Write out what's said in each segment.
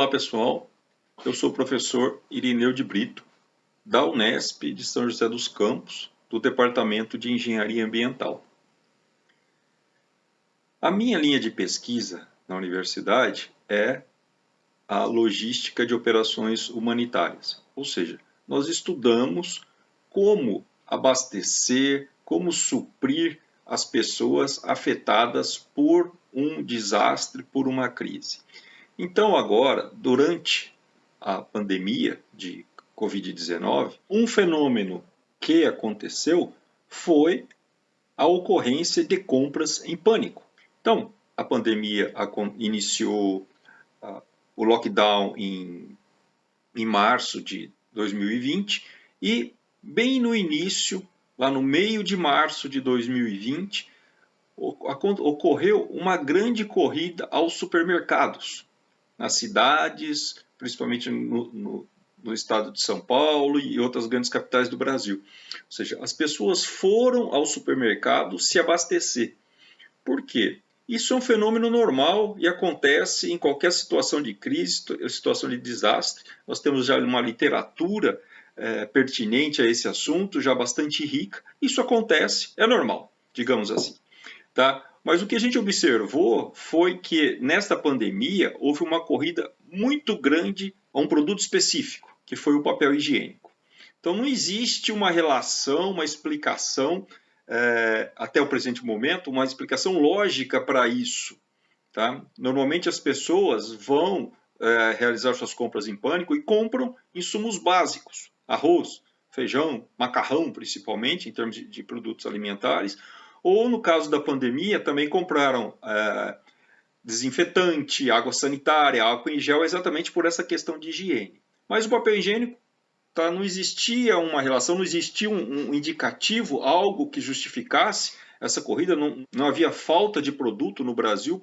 Olá pessoal, eu sou o professor Irineu de Brito, da Unesp de São José dos Campos, do Departamento de Engenharia Ambiental. A minha linha de pesquisa na universidade é a logística de operações humanitárias, ou seja, nós estudamos como abastecer, como suprir as pessoas afetadas por um desastre, por uma crise. Então, agora, durante a pandemia de Covid-19, um fenômeno que aconteceu foi a ocorrência de compras em pânico. Então, a pandemia iniciou uh, o lockdown em, em março de 2020 e, bem no início, lá no meio de março de 2020, ocorreu uma grande corrida aos supermercados nas cidades, principalmente no, no, no, estado de São Paulo e outras grandes capitais do Brasil. Ou seja, as pessoas foram ao supermercado se abastecer. Por quê? Isso é um fenômeno normal e acontece em qualquer situação de crise, situação de desastre. Nós temos já uma literatura é, pertinente a esse assunto, já bastante rica. Isso acontece, é normal, digamos assim. Tá? Mas o que a gente observou foi que nesta pandemia houve uma corrida muito grande a um produto específico, que foi o papel higiênico. Então não existe uma relação, uma explicação, é, até o presente momento, uma explicação lógica para isso. Tá? Normalmente as pessoas vão é, realizar suas compras em pânico e compram insumos básicos, arroz, feijão, macarrão principalmente, em termos de, de produtos alimentares, ou, no caso da pandemia, também compraram é, desinfetante, água sanitária, álcool em gel, exatamente por essa questão de higiene. Mas o papel higiênico tá, não existia uma relação, não existia um, um indicativo, algo que justificasse essa corrida, não, não havia falta de produto no Brasil,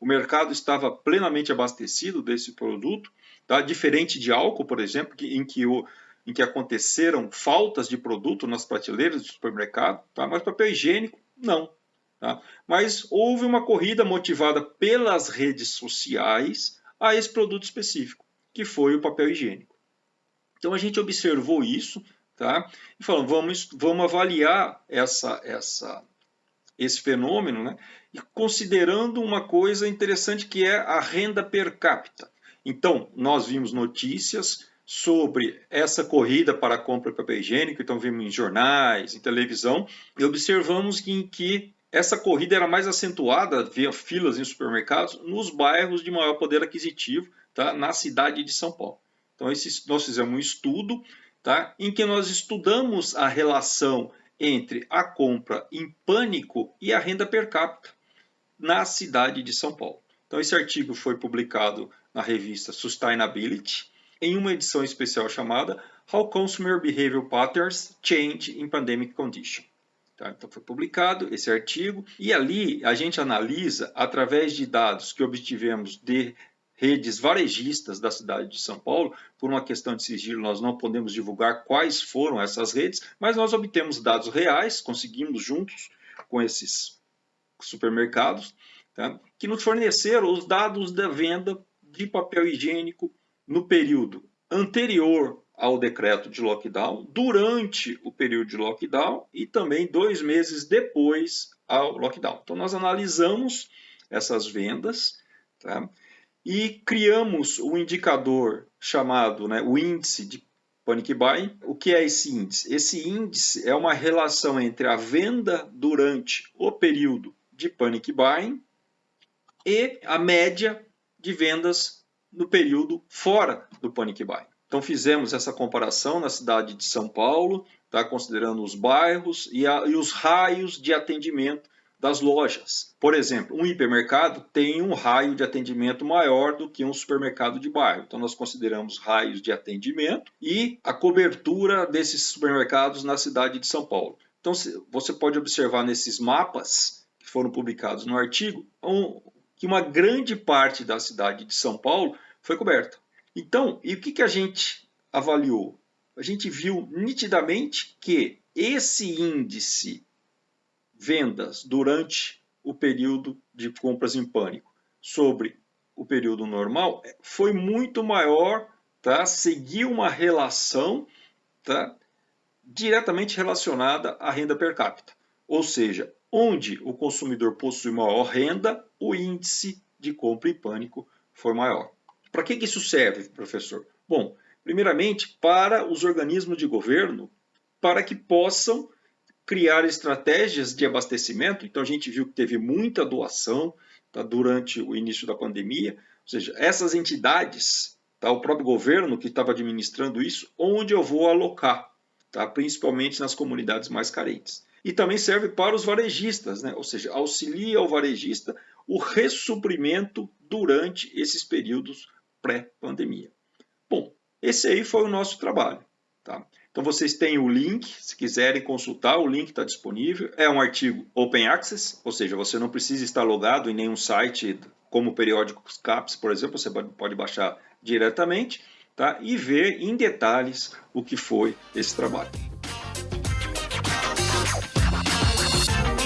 o mercado estava plenamente abastecido desse produto, tá? diferente de álcool, por exemplo, que, em que o, em que aconteceram faltas de produto nas prateleiras do supermercado, tá? mas papel higiênico não. Tá? Mas houve uma corrida motivada pelas redes sociais a esse produto específico, que foi o papel higiênico. Então a gente observou isso tá? e falou, vamos, vamos avaliar essa, essa, esse fenômeno, né? e considerando uma coisa interessante que é a renda per capita. Então, nós vimos notícias sobre essa corrida para a compra de papel higiênico, então vimos em jornais, em televisão, e observamos que, em que essa corrida era mais acentuada, via filas em supermercados, nos bairros de maior poder aquisitivo, tá? na cidade de São Paulo. Então, esse, nós fizemos um estudo tá? em que nós estudamos a relação entre a compra em pânico e a renda per capita na cidade de São Paulo. Então, esse artigo foi publicado na revista Sustainability, em uma edição especial chamada How Consumer Behavior Patterns Change in Pandemic Condition. Tá? Então foi publicado esse artigo e ali a gente analisa, através de dados que obtivemos de redes varejistas da cidade de São Paulo, por uma questão de sigilo nós não podemos divulgar quais foram essas redes, mas nós obtemos dados reais, conseguimos juntos com esses supermercados, tá? que nos forneceram os dados da venda de papel higiênico no período anterior ao decreto de lockdown, durante o período de lockdown e também dois meses depois ao lockdown. Então, nós analisamos essas vendas tá? e criamos um indicador chamado né, o índice de panic buying. O que é esse índice? Esse índice é uma relação entre a venda durante o período de panic buying e a média de vendas no período fora do Panic Buy. Então fizemos essa comparação na cidade de São Paulo, tá, considerando os bairros e, a, e os raios de atendimento das lojas. Por exemplo, um hipermercado tem um raio de atendimento maior do que um supermercado de bairro. Então nós consideramos raios de atendimento e a cobertura desses supermercados na cidade de São Paulo. Então você pode observar nesses mapas que foram publicados no artigo um, que uma grande parte da cidade de São Paulo foi coberta. Então, e o que, que a gente avaliou? A gente viu nitidamente que esse índice vendas durante o período de compras em pânico sobre o período normal foi muito maior, tá? seguiu uma relação tá? diretamente relacionada à renda per capita. Ou seja, onde o consumidor possui maior renda, o índice de compra e pânico foi maior. Para que isso serve, professor? Bom, primeiramente para os organismos de governo, para que possam criar estratégias de abastecimento. Então a gente viu que teve muita doação tá, durante o início da pandemia, ou seja, essas entidades, tá, o próprio governo que estava administrando isso, onde eu vou alocar, tá, principalmente nas comunidades mais carentes. E também serve para os varejistas, né, ou seja, auxilia o varejista o ressuprimento durante esses períodos pré-pandemia. Bom, esse aí foi o nosso trabalho. Tá? Então vocês têm o link, se quiserem consultar, o link está disponível. É um artigo Open Access, ou seja, você não precisa estar logado em nenhum site como o periódico CAPS, por exemplo, você pode baixar diretamente tá? e ver em detalhes o que foi esse trabalho. はい。